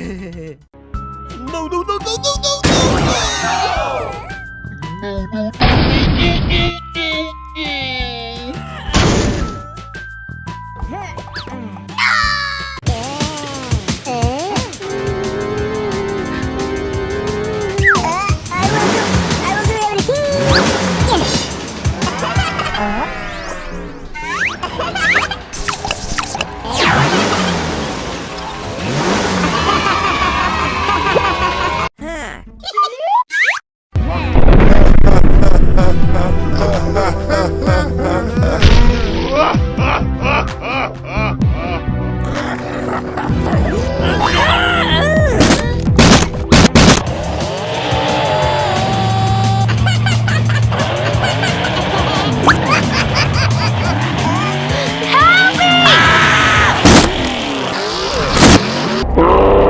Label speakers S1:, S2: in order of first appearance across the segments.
S1: No, no, no, no, no, no, no!
S2: Uh, Stop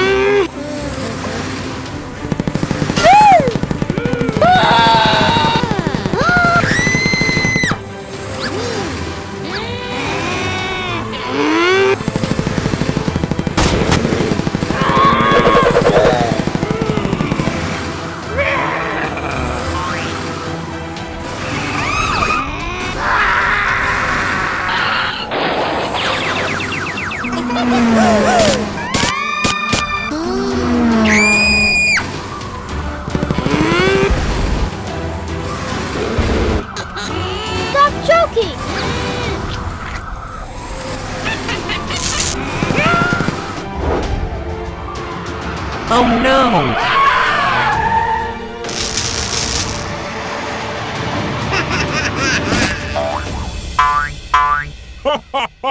S3: Stop choking.
S4: Oh no!